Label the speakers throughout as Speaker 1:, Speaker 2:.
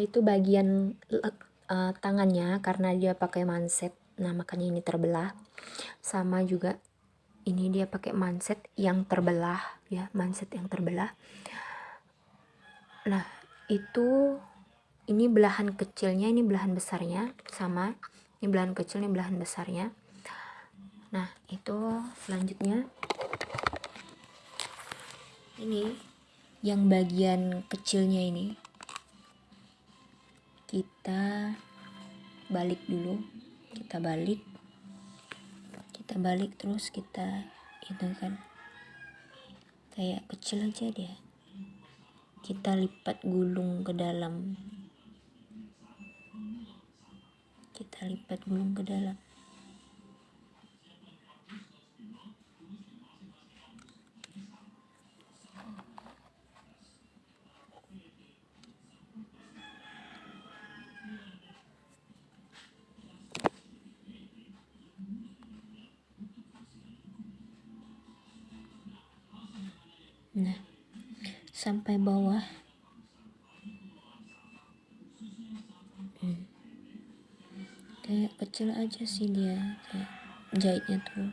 Speaker 1: itu bagian uh, tangannya karena dia pakai manset. Nah makanya ini terbelah. Sama juga ini dia pakai manset yang terbelah ya manset yang terbelah. Nah itu ini belahan kecilnya ini belahan besarnya sama. Ini belahan kecil ini belahan besarnya. Nah itu selanjutnya. Ini yang bagian kecilnya ini kita balik dulu. Kita balik. Kita balik terus kita itu kan. Kayak kecil aja dia. Kita lipat gulung ke dalam. Kita lipat gulung ke dalam sampai bawah hmm. kayak kecil aja sih dia kayak jahitnya tuh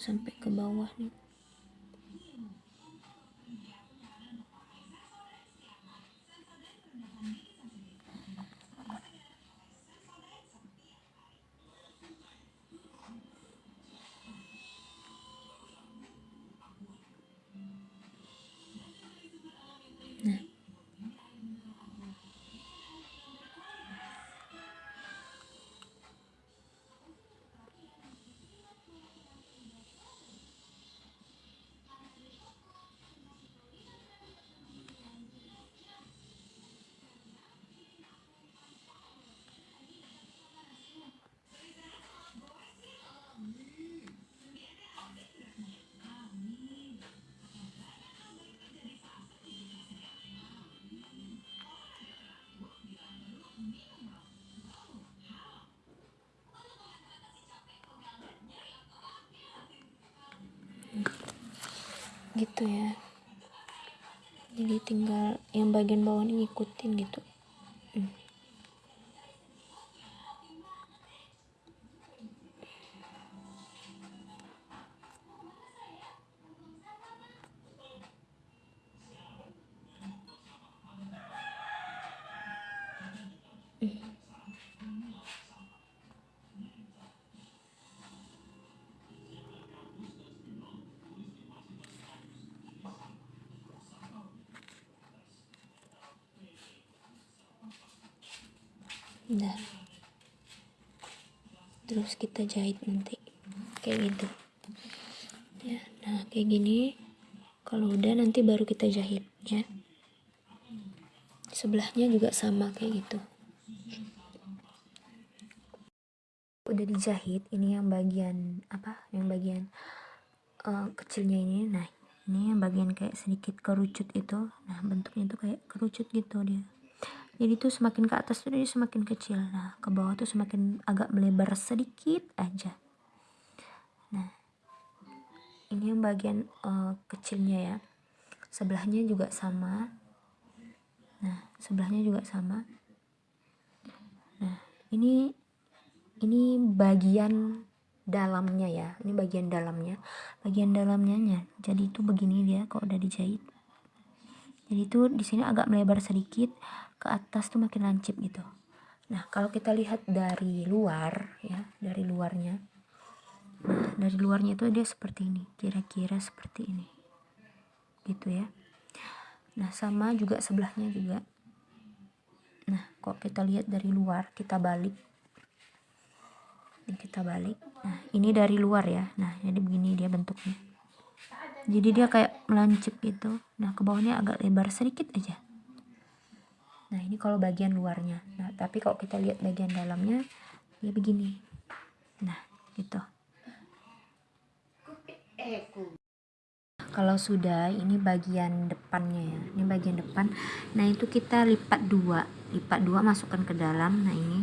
Speaker 1: sampai ke bawah nih gitu ya. Jadi tinggal yang bagian bawah ini ngikutin gitu Nah, terus kita jahit nanti. Kayak gitu. Ya nah kayak gini. Kalau udah nanti baru kita jahit ya. Sebelahnya juga sama kayak gitu. Udah dijahit ini yang bagian apa? Yang bagian uh, kecilnya ini. Nah ini yang bagian kayak sedikit kerucut itu. Nah bentuknya tuh kayak kerucut gitu dia jadi tuh semakin ke atas tuh dia semakin kecil. Nah ke bawah tuh semakin agak melebar sedikit aja. Nah ini yang bagian uh, kecilnya ya. Sebelahnya juga sama. Nah sebelahnya juga sama. Nah ini ini bagian dalamnya ya. Ini bagian dalamnya. Bagian dalamnya jadi itu begini dia kalau udah dijahit. Jadi itu di sini agak melebar sedikit ke atas tuh makin lancip gitu. Nah kalau kita lihat dari luar ya dari luarnya. Nah dari luarnya itu dia seperti ini kira-kira seperti ini. Gitu ya. Nah sama juga sebelahnya juga. Nah kok kita lihat dari luar kita balik. Ini kita balik. Nah ini dari luar ya. Nah jadi begini dia bentuknya. Jadi dia kayak melancip gitu. Nah ke bawahnya agak lebar sedikit aja nah ini kalau bagian luarnya. Nah tapi kalau kita lihat bagian dalamnya ya begini. Nah gitu. Kalau sudah ini bagian depannya ya. Ini bagian depan. Nah itu kita lipat dua. Lipat dua masukkan ke dalam. Nah ini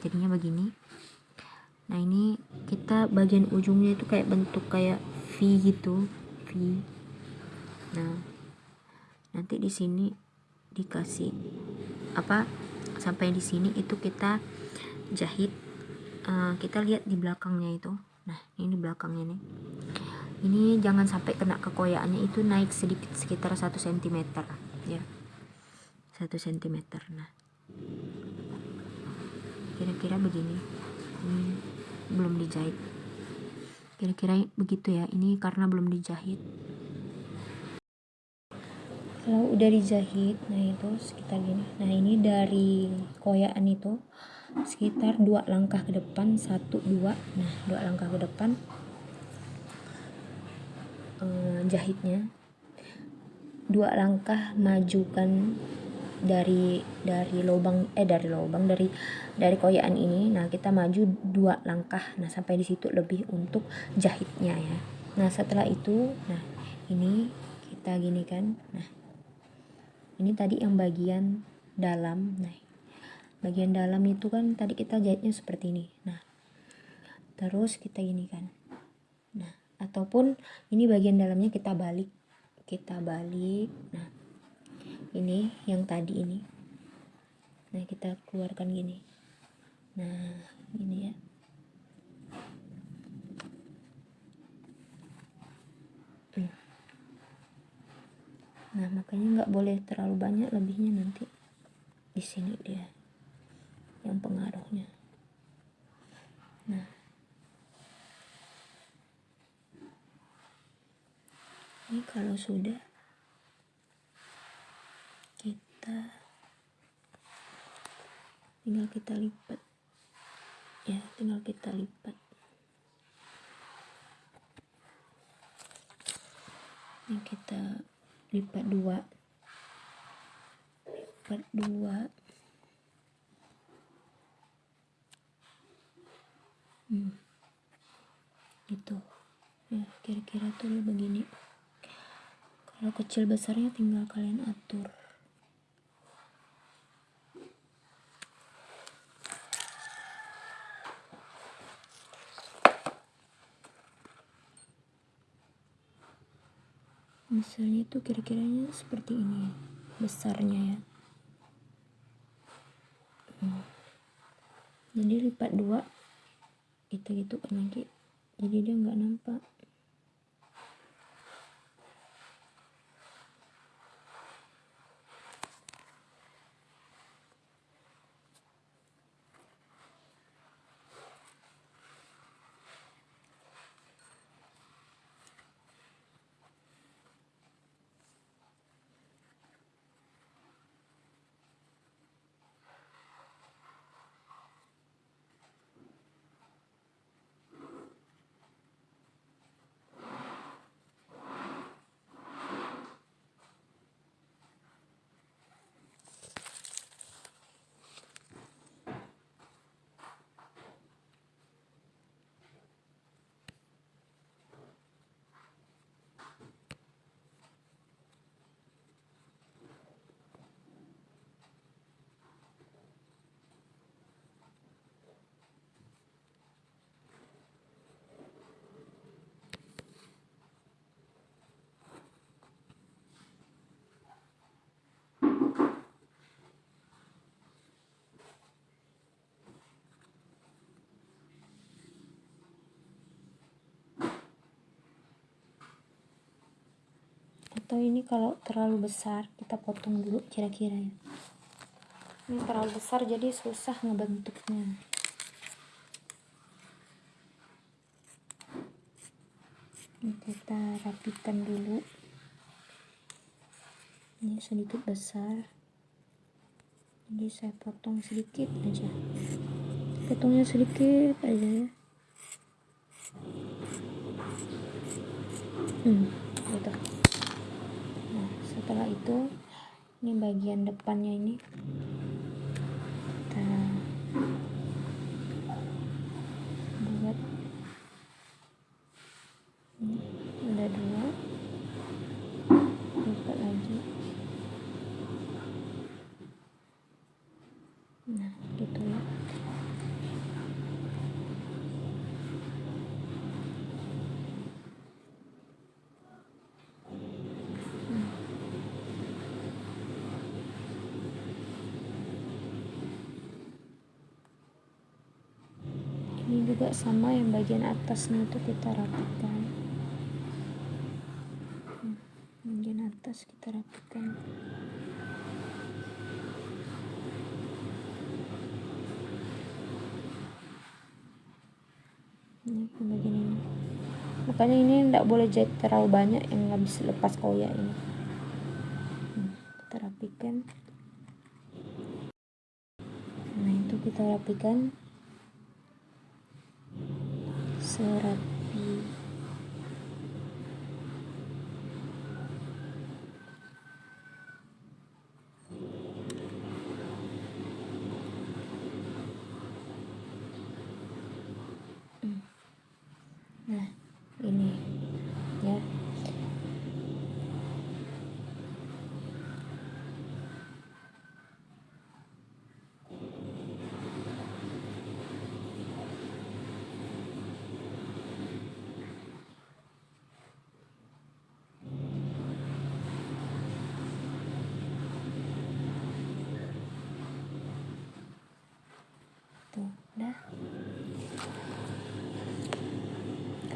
Speaker 1: jadinya begini. Nah ini kita bagian ujungnya itu kayak bentuk kayak V gitu. V. Nah nanti di sini dikasih apa sampai di sini itu kita jahit uh, kita lihat di belakangnya itu. Nah ini di belakangnya nih. Ini jangan sampai kena kekoyaannya itu naik sedikit sekitar satu cm ya. Satu cm nah. Kira-kira begini. Ini belum dijahit. Kira-kira begitu ya. Ini karena belum dijahit kalau udah dijahit nah itu sekitar gini. Nah ini dari koyaan itu sekitar dua langkah ke depan satu dua. Nah dua langkah ke depan eh, jahitnya. Dua langkah majukan dari dari lubang eh dari lubang dari dari koyaan ini. Nah kita maju dua langkah. Nah sampai di situ lebih untuk jahitnya ya. Nah setelah itu nah ini kita gini kan nah ini tadi yang bagian dalam. Nah bagian dalam itu kan tadi kita jahitnya seperti ini. Nah terus kita gini kan. Nah ataupun ini bagian dalamnya kita balik. Kita balik. Nah ini yang tadi ini. Nah kita keluarkan gini. Nah ini ya hmm. Nah makanya nggak boleh terlalu banyak lebihnya nanti di sini dia yang pengaruhnya. Nah. Ini kalau sudah kita tinggal kita lipat. Ya tinggal kita lipat. Ini kita lipat dua. Lipat dua. Hmm. itu ya kira-kira tuh begini. Kalau kecil besarnya tinggal kalian atur misalnya itu kira-kiranya seperti ini besarnya ya. Hmm. jadi lipat dua kita gitu kan lagi. Jadi dia nggak nampak atau ini kalau terlalu besar kita potong dulu kira-kira ya. Ini terlalu besar jadi susah ngebentuknya. Ini kita rapikan dulu. Ini sedikit besar. Jadi saya potong sedikit aja. Potongnya sedikit aja ya. Hmm setelah itu ini bagian depannya ini kita buat ini ada dua lipat lagi nah gitu ya ini juga sama yang bagian atasnya itu kita rapikan. Hmm, bagian atas kita rapikan. Ini bagian ini. Makanya ini tidak boleh jahit terlalu banyak yang nggak bisa lepas koyak ini. Hmm, kita rapikan. Nah itu kita rapikan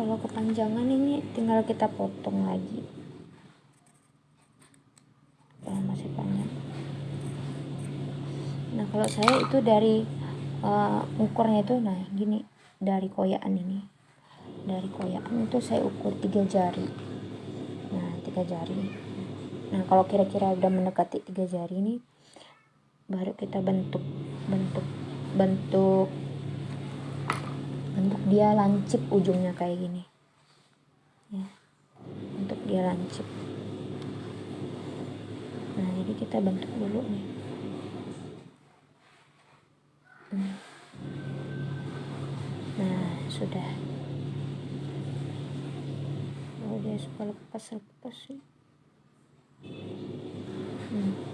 Speaker 1: kalau kepanjangan ini tinggal kita potong lagi. Kalau masih panjang nah kalau saya itu dari uh, ukurnya itu nah gini dari koyakan ini. Dari koyakan itu saya ukur tiga jari. Nah tiga jari. Nah kalau kira-kira udah mendekati tiga jari ini baru kita bentuk bentuk bentuk bentuk dia lancip ujungnya kayak gini. Ya. Untuk dia lancip. Nah jadi kita bentuk dulu nih. Hmm. nah sudah. Oh dia suka lepas lepas sih. Hmm.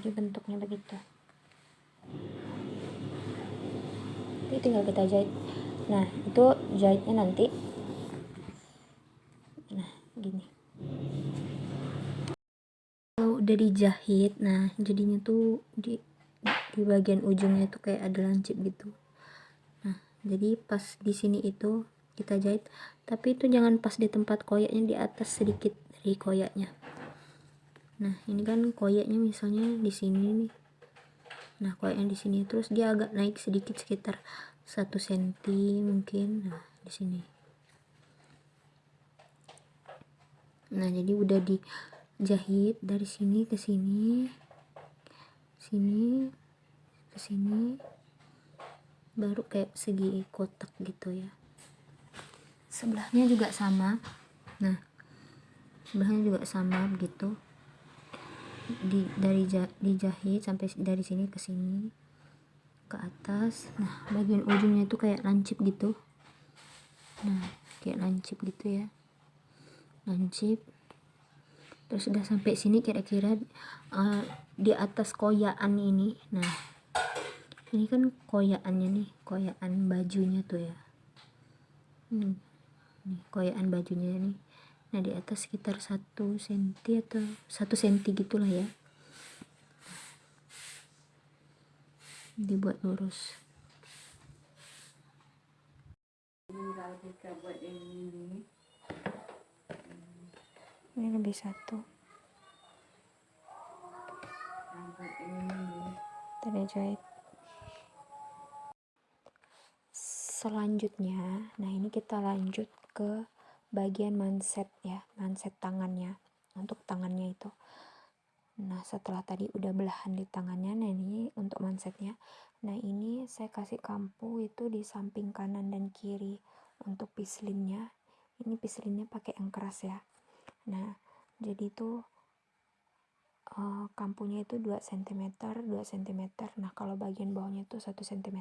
Speaker 1: Jadi bentuknya begitu. Ini tinggal kita jahit. Nah itu jahitnya nanti. Nah gini. Kalau udah dijahit nah jadinya tuh di di bagian ujungnya tuh kayak ada lancip gitu. Nah jadi pas di sini itu kita jahit. Tapi itu jangan pas di tempat koyaknya di atas sedikit dari koyaknya nah ini kan koyaknya misalnya di sini nih. Nah koyaknya di sini terus dia agak naik sedikit sekitar satu senti mungkin. Nah di sini. Nah jadi udah dijahit dari sini ke sini sini ke sini baru kayak segi kotak gitu ya. Sebelahnya juga sama. Nah sebelahnya juga sama begitu di dari dijahit sampai dari sini ke sini ke atas. Nah bagian ujungnya itu kayak lancip gitu. Nah kayak lancip gitu ya. Lancip. Terus udah sampai sini kira-kira uh, di atas koyaan ini. Nah ini kan koyaannya nih koyaan bajunya tuh ya. Hmm. nih koyaan bajunya nih nah di atas sekitar satu senti atau satu senti gitulah ya. Dibuat lurus. Ini, lebih satu. Tanda jahit. Selanjutnya nah ini kita lanjut ke bagian manset ya manset tangannya untuk tangannya itu. Nah setelah tadi udah belahan di tangannya nah ini untuk mansetnya nah ini saya kasih kampu itu di samping kanan dan kiri untuk pislinnya. Ini pislinnya pakai yang keras ya. Nah jadi itu uh, kampunya itu 2 cm 2 cm nah kalau bagian bawahnya itu 1 cm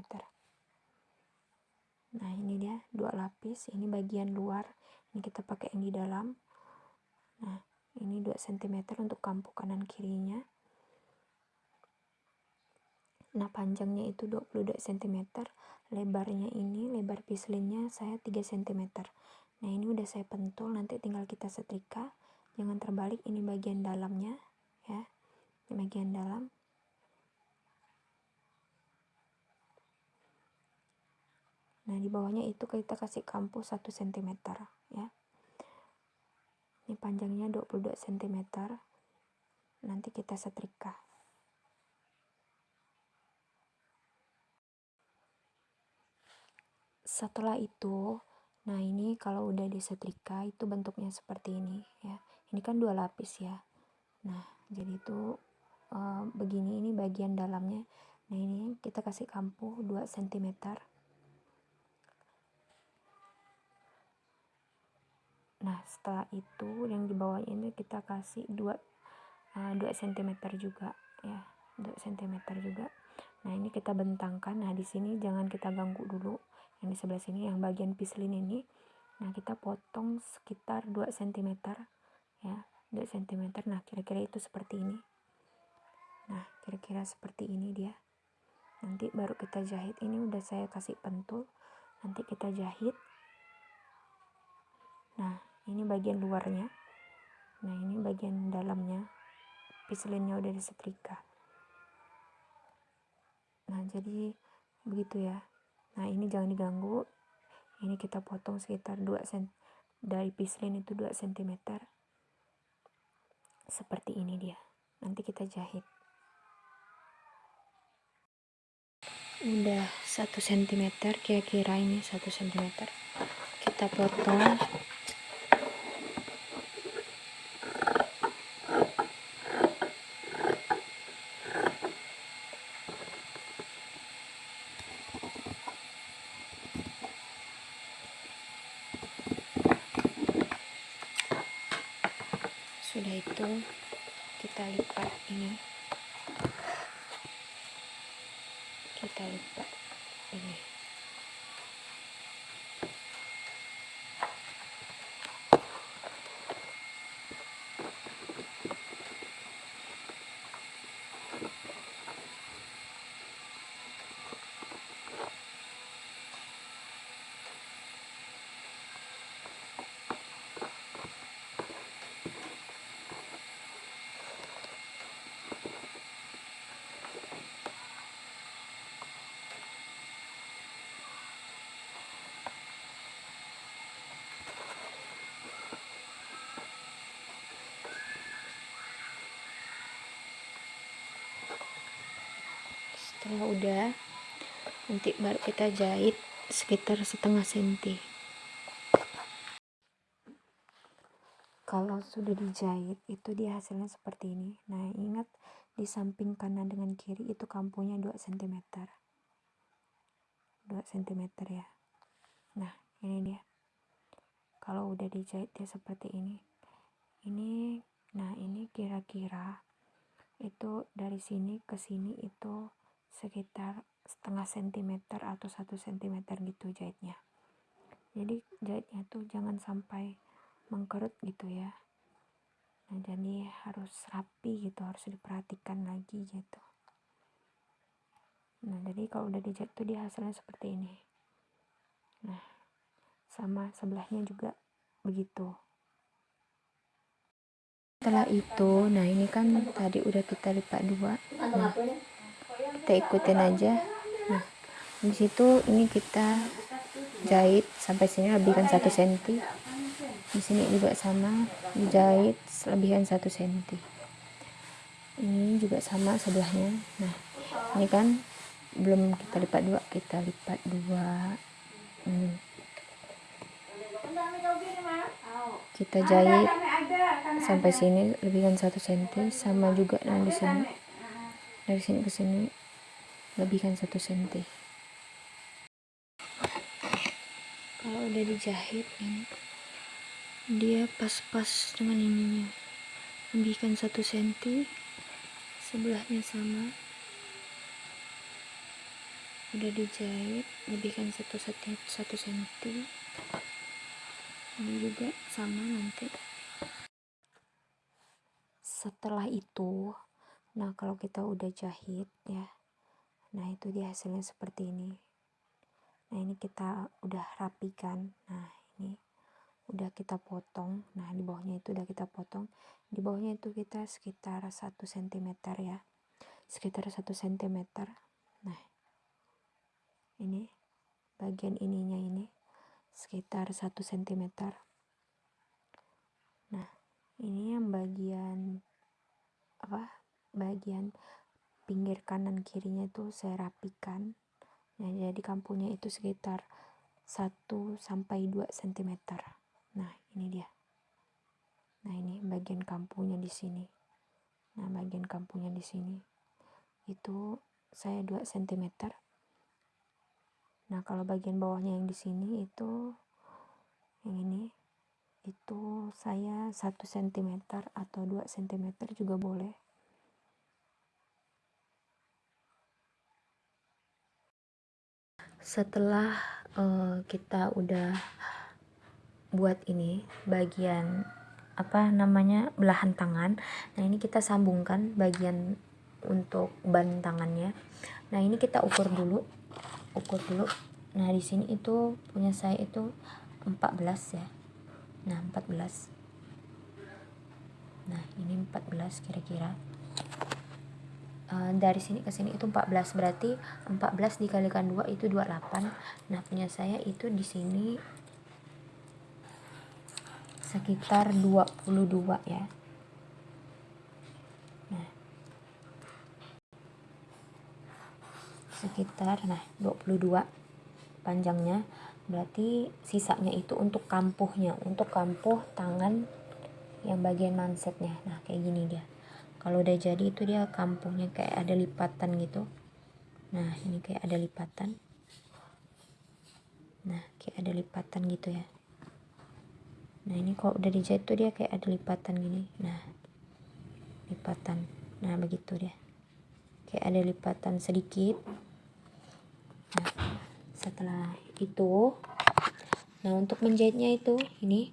Speaker 1: nah ini dia dua lapis. Ini bagian luar ini kita pakai yang di dalam. Nah ini 2 cm untuk kampu kanan kirinya. Nah panjangnya itu 22 cm lebarnya ini lebar pislinnya saya 3 cm nah ini udah saya pentul nanti tinggal kita setrika. Jangan terbalik ini bagian dalamnya ya. Ini bagian dalam. Nah di bawahnya itu kita kasih kampu 1 cm ini panjangnya 22 cm nanti kita setrika. Setelah itu nah ini kalau udah disetrika itu bentuknya seperti ini ya. Ini kan dua lapis ya. Nah jadi itu e, begini ini bagian dalamnya. Nah ini kita kasih kampu 2 cm nah setelah itu yang di bawah ini kita kasih 2 uh, 2 cm juga ya 2 cm juga. Nah ini kita bentangkan. Nah di sini jangan kita ganggu dulu. Yang di sebelah sini yang bagian pislin ini. Nah kita potong sekitar 2 cm ya 2 cm nah kira-kira itu seperti ini. Nah kira-kira seperti ini dia. Nanti baru kita jahit. Ini udah saya kasih pentul. Nanti kita jahit. Nah ini bagian luarnya. Nah ini bagian dalamnya. Pislinnya udah disetrika. Nah jadi begitu ya. Nah ini jangan diganggu. Ini kita potong sekitar 2 cm dari pislin itu 2 cm seperti ini dia. Nanti kita jahit. Udah 1 cm kira-kira ini 1 cm kita potong sudah itu kita lipat ini kita lipat ini setelah udah nanti baru kita jahit sekitar setengah senti. Kalau sudah dijahit itu dia hasilnya seperti ini. Nah ingat di samping kanan dengan kiri itu kampunya 2 cm 2 cm ya. Nah ini dia. Kalau udah dijahit dia seperti ini. Ini nah ini kira-kira itu dari sini ke sini itu sekitar setengah sentimeter atau satu sentimeter gitu jahitnya. Jadi jahitnya tuh jangan sampai mengkerut gitu ya. Nah jadi harus rapi gitu harus diperhatikan lagi gitu. Nah jadi kalau udah dijahit tuh dia hasilnya seperti ini. Nah sama sebelahnya juga begitu. Setelah itu nah ini kan tadi udah kita lipat dua. Nah kita ikutin aja. Nah di situ ini kita jahit sampai sini lebihkan satu senti. Di sini juga sama dijahit selebihan satu senti. Ini juga sama sebelahnya. Nah ini kan belum kita lipat dua kita lipat dua. Ini kita jahit sampai sini lebihkan satu senti sama juga yang di sini. Dari sini ke sini lebihkan satu senti. Kalau udah dijahit ini. Dia pas-pas dengan ininya. Lebihkan satu senti sebelahnya sama. Udah dijahit lebihkan satu senti satu senti. Ini juga sama nanti. Setelah itu nah kalau kita udah jahit ya nah itu dia hasilnya seperti ini. Nah ini kita udah rapikan. Nah ini udah kita potong. Nah di bawahnya itu udah kita potong. Di bawahnya itu kita sekitar 1 cm ya. Sekitar 1 cm nah ini bagian ininya ini sekitar 1 cm nah ini yang bagian apa bagian pinggir kanan kirinya itu saya rapikan. Nah jadi kampunya itu sekitar 1 sampai 2 cm nah ini dia. Nah ini bagian kampunya di sini. Nah bagian kampunya di sini. Itu saya 2 cm nah kalau bagian bawahnya yang di sini itu yang ini itu saya 1 cm atau 2 cm juga boleh setelah uh, kita udah buat ini bagian apa namanya belahan tangan. Nah ini kita sambungkan bagian untuk ban tangannya. Nah ini kita ukur dulu ukur dulu. Nah di sini itu punya saya itu 14 ya. Nah 14 nah ini 14 kira-kira uh, dari sini ke sini itu 14 berarti 14 dikalikan 2 itu 28 nah punya saya itu di sini sekitar 22 ya. Nah. Sekitar nah 22 panjangnya. Berarti sisanya itu untuk kampuhnya untuk kampuh tangan yang bagian mansetnya nah kayak gini dia kalau udah jadi itu dia kampuhnya kayak ada lipatan gitu. Nah ini kayak ada lipatan. Nah kayak ada lipatan gitu ya. Nah ini kalau udah dijahit tuh dia kayak ada lipatan gini. Nah lipatan. Nah begitu dia. Kayak ada lipatan sedikit. Nah setelah itu nah untuk menjahitnya itu ini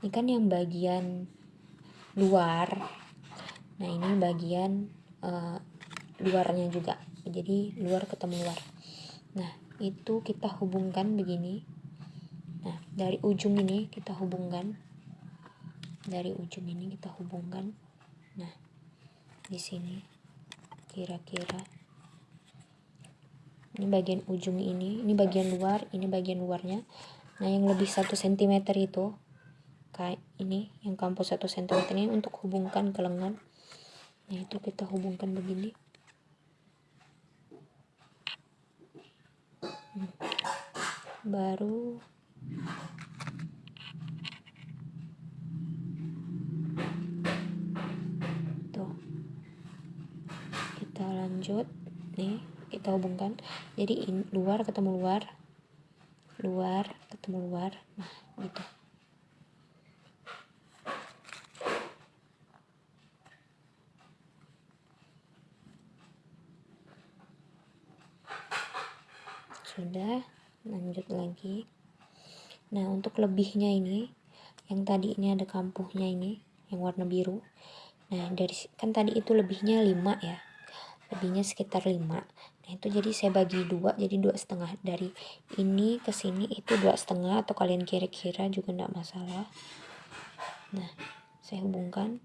Speaker 1: ini kan yang bagian luar nah ini bagian uh, luarnya juga. Jadi luar ketemu luar. Nah itu kita hubungkan begini. Nah dari ujung ini kita hubungkan. Dari ujung ini kita hubungkan. Nah di sini kira-kira. Ini bagian ujung ini ini bagian luar ini bagian luarnya. Nah yang lebih satu cm itu kayak ini yang kampus satu cm ini untuk hubungkan ke lengan nah itu kita hubungkan begini. Baru. Tuh. Kita lanjut nih kita hubungkan. Jadi in, luar ketemu luar. Luar ketemu luar. Nah gitu sudah lanjut lagi. Nah untuk lebihnya ini yang tadi ini ada kampuhnya ini yang warna biru. Nah dari kan tadi itu lebihnya 5 ya. Lebihnya sekitar 5 nah itu jadi saya bagi dua jadi dua setengah. Dari ini ke sini itu dua setengah atau kalian kira-kira juga enggak masalah. Nah saya hubungkan.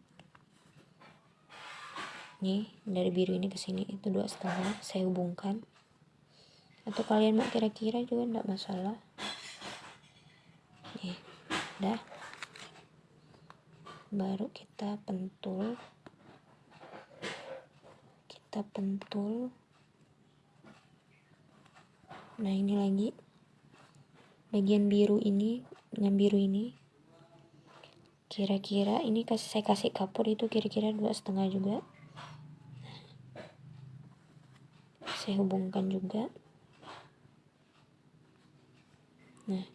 Speaker 1: Nih dari biru ini ke sini itu dua setengah saya hubungkan atau kalian mau kira-kira juga enggak masalah. Nih udah baru kita pentul. Kita pentul. Nah ini lagi. Bagian biru ini dengan biru ini. Kira-kira ini kasih saya kasih kapur itu kira-kira dua setengah juga. Saya hubungkan juga nah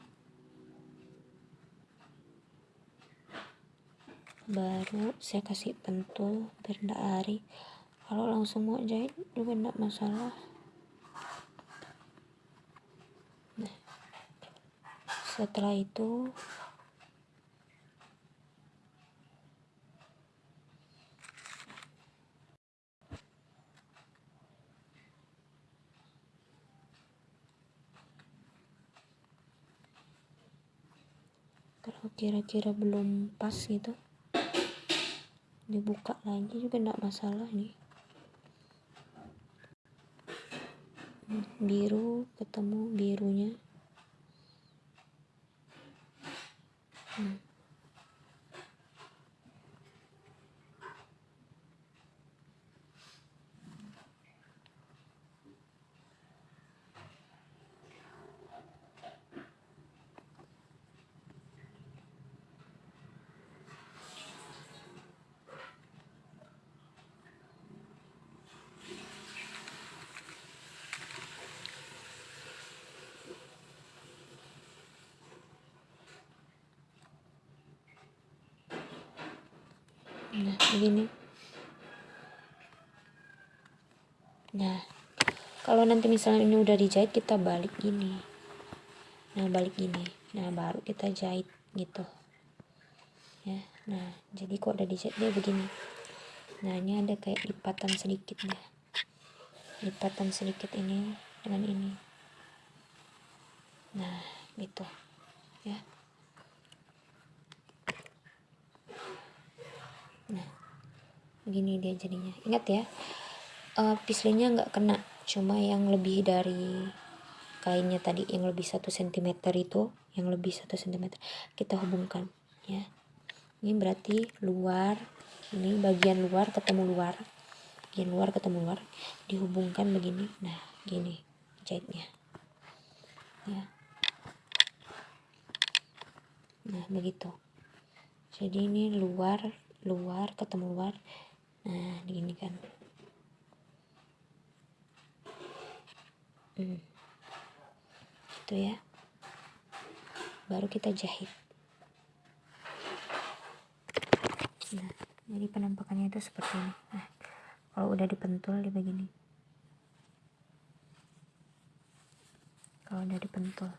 Speaker 1: baru saya kasih pentul biar tidak lari. Kalau langsung mau jahit juga tidak masalah. Nah setelah itu kalau kira-kira belum pas gitu dibuka lagi juga tidak masalah nih biru ketemu birunya hmm. Nah begini. Nah kalau nanti misalnya ini udah dijahit kita balik gini. Nah balik gini. Nah baru kita jahit gitu. Ya nah jadi kok udah dijahit dia begini. Nah ini ada kayak lipatan sedikit ya lipatan sedikit ini dengan ini. Nah gitu. Ya nah gini dia jadinya. Ingat ya uh, pislinya nggak kena. Cuma yang lebih dari kainnya tadi yang lebih satu cm itu yang lebih satu cm kita hubungkan ya. Ini berarti luar ini bagian luar ketemu luar bagian luar ketemu luar dihubungkan begini. Nah gini jahitnya ya. Nah begitu. Jadi ini luar luar ketemu luar nah gini kan. Hmm. itu ya. Baru kita jahit. Nah jadi penampakannya itu seperti ini. Nah kalau udah dipentul di begini. Kalau udah dipentul.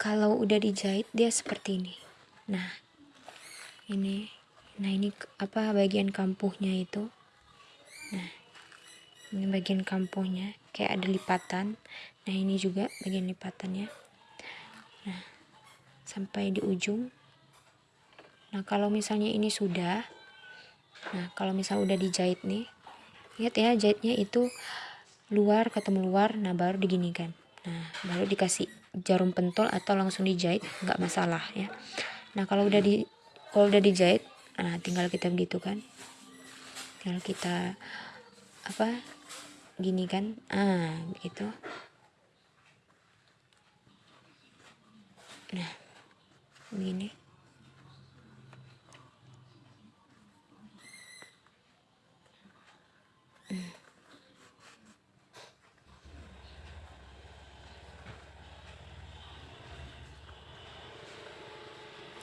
Speaker 1: Kalau udah dijahit dia seperti ini nah ini nah ini apa bagian kampuhnya itu. Nah ini bagian kampuhnya kayak ada lipatan. Nah ini juga bagian lipatannya. Nah sampai di ujung. Nah kalau misalnya ini sudah nah kalau misal udah dijahit nih lihat ya jahitnya itu luar ketemu luar nah baru diginikan. Nah baru dikasih jarum pentul atau langsung dijahit nggak masalah ya nah kalau udah di kalau udah dijahit nah tinggal kita begitu kan. Tinggal kita apa gini kan. Ah begitu. Nah begini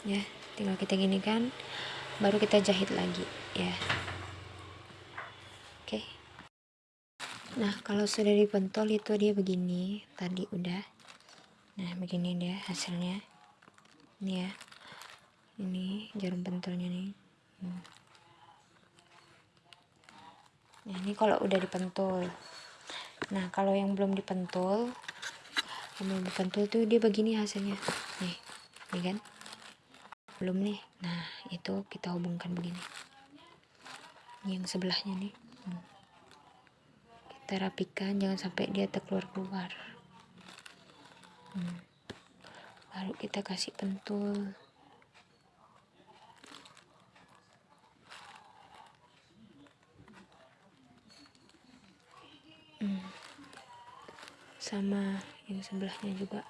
Speaker 1: ya tinggal kita gini kan baru kita jahit lagi ya. Oke. Nah kalau sudah dipentol itu dia begini tadi udah. Nah begini dia hasilnya. Ini ya. Ini jarum pentolnya nih. Hmm. nah ini kalau udah dipentul. Nah kalau yang belum dipentul yang belum dipentul tuh dia begini hasilnya. Nih nih kan belum nih nah itu kita hubungkan begini yang sebelahnya nih hmm. kita rapikan jangan sampai dia terkeluar-keluar hmm. baru kita kasih pentul hmm. sama yang sebelahnya juga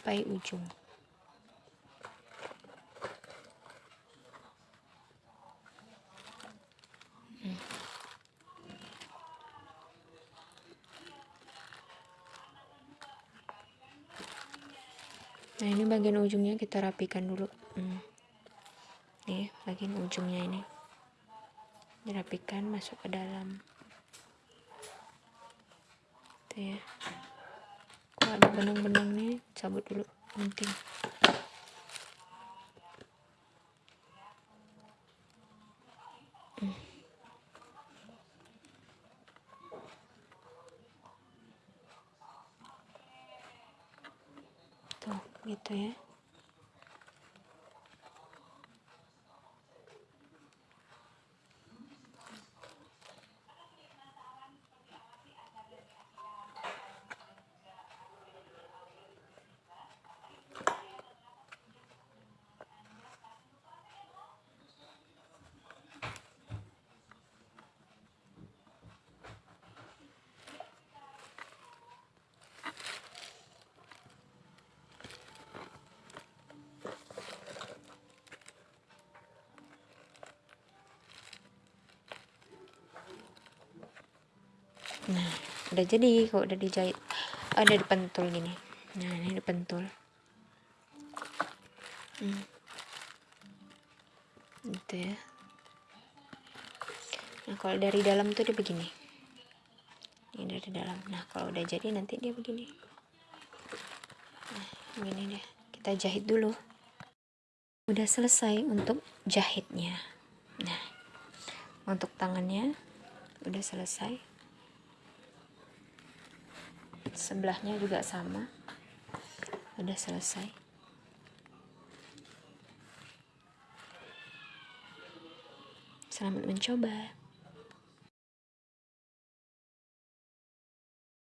Speaker 1: sampai ujung. Nah ini bagian ujungnya kita rapikan dulu. Hmm. nih bagian ujungnya ini. Dirapikan masuk ke dalam. Tuh ya ada benang-benang nih cabut dulu penting hmm. gitu ya nah udah jadi kok udah dijahit. Ada dipentul gini. Nah ini dipentul. Hmm. gitu ya. Nah kalau dari dalam tuh dia begini. Ini dari dalam. Nah kalau udah jadi nanti dia begini. Nah begini deh kita jahit dulu. Udah selesai untuk jahitnya. Nah untuk tangannya udah selesai sebelahnya juga sama. Udah selesai. Selamat mencoba